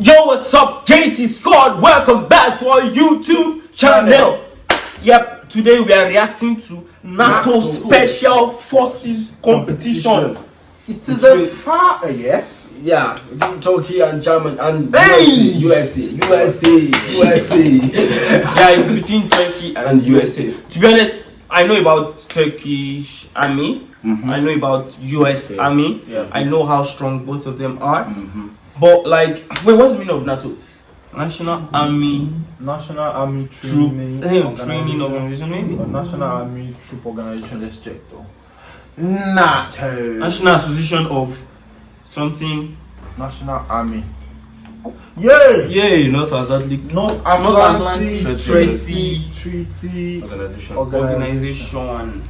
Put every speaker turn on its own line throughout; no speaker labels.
Yo, what's up? JT Squad, welcome back to our YouTube channel. Yep, today we are reacting to NATO,
NATO.
Special Forces competition.
It is a far yes.
Yeah, between Turkey and German and
Hey!
USA, USA, USA,
yeah, it's between Turkey and,
and USA.
To be honest, I know about Turkish army.
Mhm.
I know about US
Okay.
army.
Yeah.
I know how strong both of them are.
Mhm.
But like, wait, what's the meaning of NATO? National Army
National Army
Troop
Training
Training Organization. maybe?
National Army Troop Organization. Let's check though. NATO.
National Association of something.
National Army. Yeah.
Yay, not Atlantic
North
Atlantic
Atlantic
Treaty
Treaty
Organization.
Organization.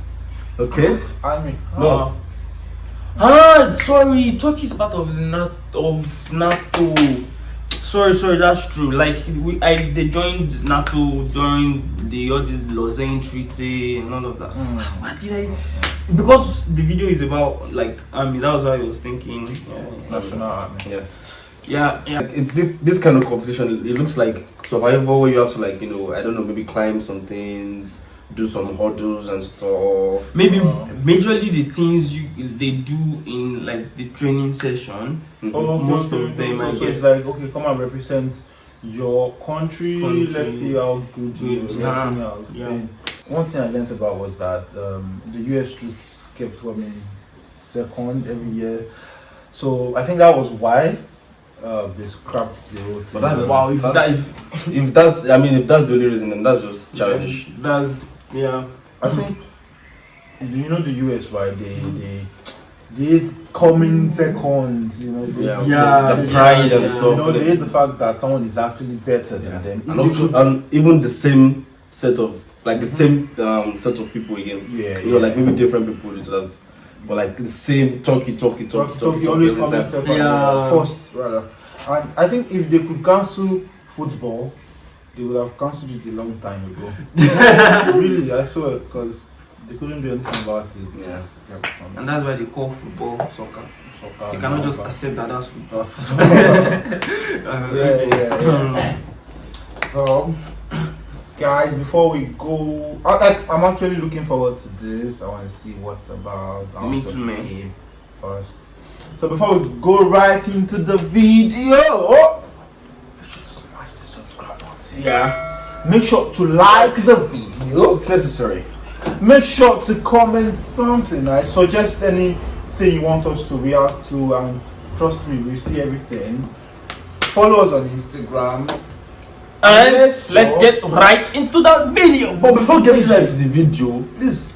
Okay.
Army.
Uh, ah, sorry, Turkey is part of the NATO. Of NATO. Sorry, sorry, that's true. Like we, I, they joined NATO during the all this Lausanne Treaty and all of that.
Mm.
What did I? Because the video is about like army. That was why I was thinking. Yeah,
National Army.
Yeah.
yeah, yeah.
Like, It's thi- this kind of competition. It looks like survival where you have to like you know I don't know maybe climb some things, do some hurdles and stuff.
Maybe
Uh,
majorly the things you they do in like the training session.
Oh, okay,
Most
okay,
of them,
okay.
I
so
guess.
it's like okay, come and represent your country.
Country.
Let's see how good you
Good,
are.
yeah, yeah.
One thing I learned about was that um, the US troops kept coming second every year. So I think that was why uh, they scrapped the whole thing.
But that's
Wow, if
that's-
that is
If that's I mean if that's the only reason then that's just childish.
that's yeah.
I think. Do you know the US? Right? They they they hate coming second. You know. They,
Yeah,
Yeah,
the pride and
yeah.
stuff.
You know, they hate the fact that someone is actually better than
Yeah.
them. If
And, also, and even the same set of like the same um, set of people again.
yeah,
You know, like maybe different people would have, but like the same talky, talky, talky,
Talk,
talky,
talk, you always
every
come second,
Yeah.
uh, first rather. And I think if they could cancel football, they would have cancelled it a long time ago. really, I saw it because they couldn't do anything about it.
Yeah.
And that's why they call football soccer.
Soccer
You cannot just
soccer.
accept that that's football.
yeah, yeah, yeah. So, guys, before we go, I, like, I'm actually looking forward to this. I want to see what's about. I
Me too, man.
First, so before we go right into the video, oh, you should smash the subscribe button.
Yeah,
Make sure to like the video.
it's necessary.
Make sure to comment something. I suggest anything you want us to react to, and trust me, we see everything. Follow us on Instagram.
And
Let's
let's get right into the video.
But before getting right to the video, please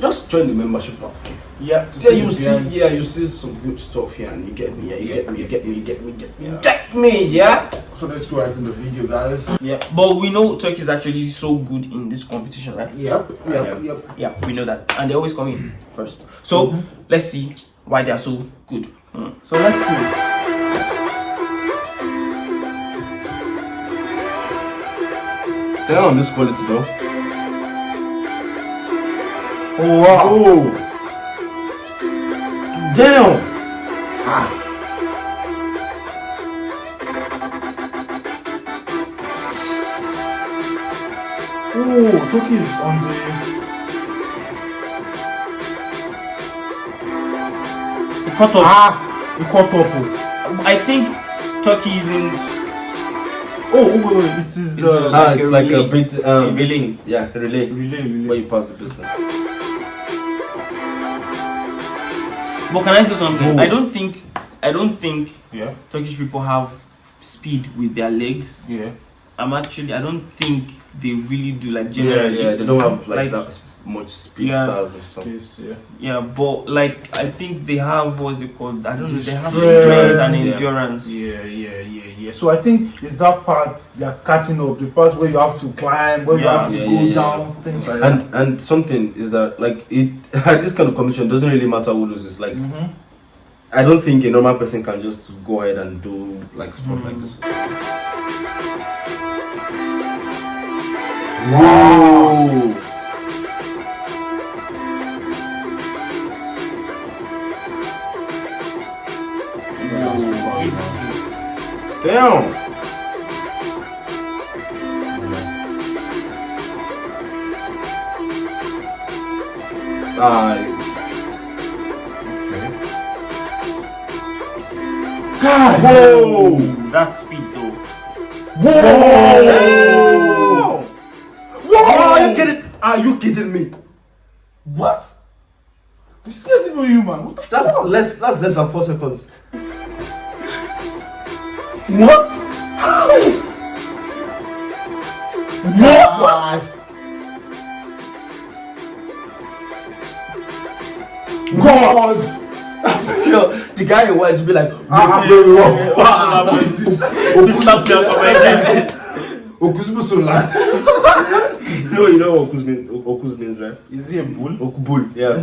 just join the membership platform.
Yeah, to
Yeah, you
the
see,
behind-
yeah, you see some good stuff here, and you get me, yeah, you get me, you get me, you get me, you get me,
Yeah.
get me, yeah.
So let's go right into the video, guys.
Yeah, but we know Turkey is actually so good in this competition, right?
Yep, yep,
Yeah.
yep.
Yeah, we know that, and they always come in first. So let's see why they are so good. Mm.
So let's see.
Damn, this quality though.
Oh wow!
Oh, damn.
Ah. Oh, Turkey is on the.
Cut off.
Ah, it caught up. oh.
I think Turkey is in.
Oh, oh, wait, wait, it is the
uh,
Ah,
Like
it's
a
like a bit, um,
A relay.
Yeah, a relay.
relay,
Where you pass the person.
But can I say something? I don't think. I don't think
Yeah,
Turkish people have speed with their legs.
yeah.
I'm actually. I don't think they really do like
Yeah,
generally.
yeah, they don't have like,
Like-
that much speed
Yeah.
or something.
Yes, yeah.
Yeah, but like I think they have what's it called? I don't know. They have
Strength.
strength and
Yeah.
endurance.
Yeah, yeah, yeah, yeah. So I think it's that part they're catching up, the part where you have to climb, where you
Yeah,
have to go
yeah, yeah.
down, things like that.
And and something is that like it at this kind of competition doesn't really matter who loses. Like
Mm-hmm.
I don't think a normal person can just go ahead and do like sport like this. Whoa! Ah,
God.
whoa!
That speed though.
Whoa.
Whoa! Are you kidding? Are you kidding me? What?
This is even human. What the
That's
fuck?
less. That's less than four seconds.
What?
God. God.
Yo, the guy in white be like,
Ah,
yo, yo,
yeah,
yo,
yeah,
ah,
yeah,
this is-
This something from my head.
Okuzmu Sola. No, you know what Okuz means, Okuz means, right?
Is he a bull?
Okubul, yeah.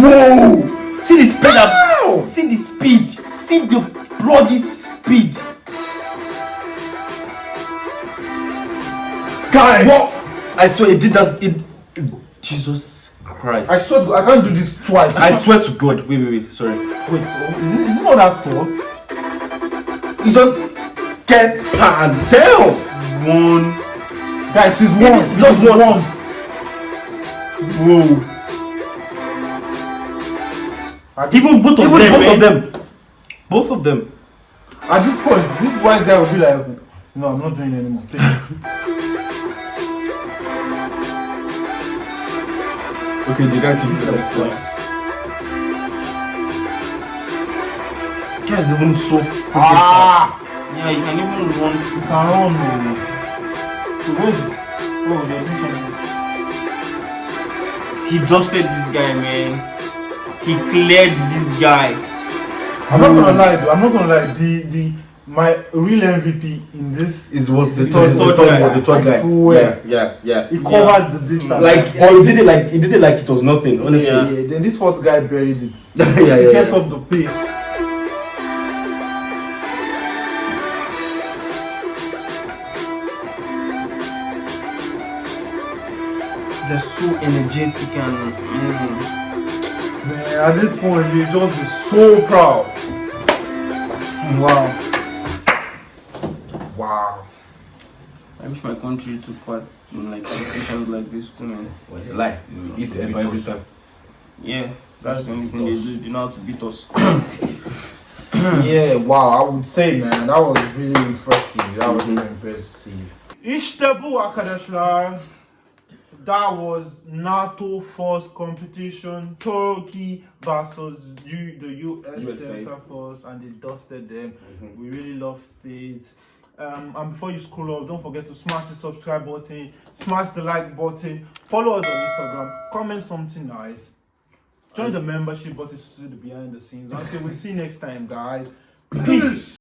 Whoa.
See the speed up. See the speed. See the bloody speed.
Guy. What?
I swear it did that. It, Jesus Christ.
I swear to God, I can't do this twice.
I swear to God. Wait, wait, wait. Sorry.
Wait, so is it, is it not that tall?
He just get pan down. One.
Guys, it's one.
Just
It's
one. Whoa.
Even both of
Even
them.
both
man.
of eh? them. Both of them.
At this point, this white guy will be like, no, I'm not doing it anymore. Take it.
Okay, the guy can do that twice. Guy's even so freaking
Ah!
Yeah, you can even run.
You can run. oh. So where's Oh, they're doing.
He dusted this guy, man. He cleared this guy.
I'm not gonna lie, though. I'm not gonna lie. The the my real MVP in this,
is was the
The
third,
third
the
guy.
the third
I swear.
Yeah, yeah,
he
yeah.
covered the distance.
Like, or he did it like he did it like it was nothing. Honestly.
yeah,
Yeah,
yeah. Then this fourth guy buried it.
yeah,
he
yeah.
kept
yeah.
up the pace.
They're so energetic and. Mm.
Man, at this point, you just be so proud.
Wow.
Wow.
I wish my country took part in like competitions like this too, man.
Was a lie. You eat it every time.
Yeah, that's the only thing they do. They know how to beat us.
yeah, wow. I would say, man, that was really impressive. That was mm-hmm. really impressive. İşte bu arkadaşlar. That was NATO Force competition. Turkey versus U, the US
USA.
Delta Force, and they dusted them. We really loved it. Um, and before you scroll off, don't forget to smash the subscribe button, smash the like button, follow us on Instagram, comment something nice, join the membership button to see the behind the scenes. Until we see you next time, guys. Peace.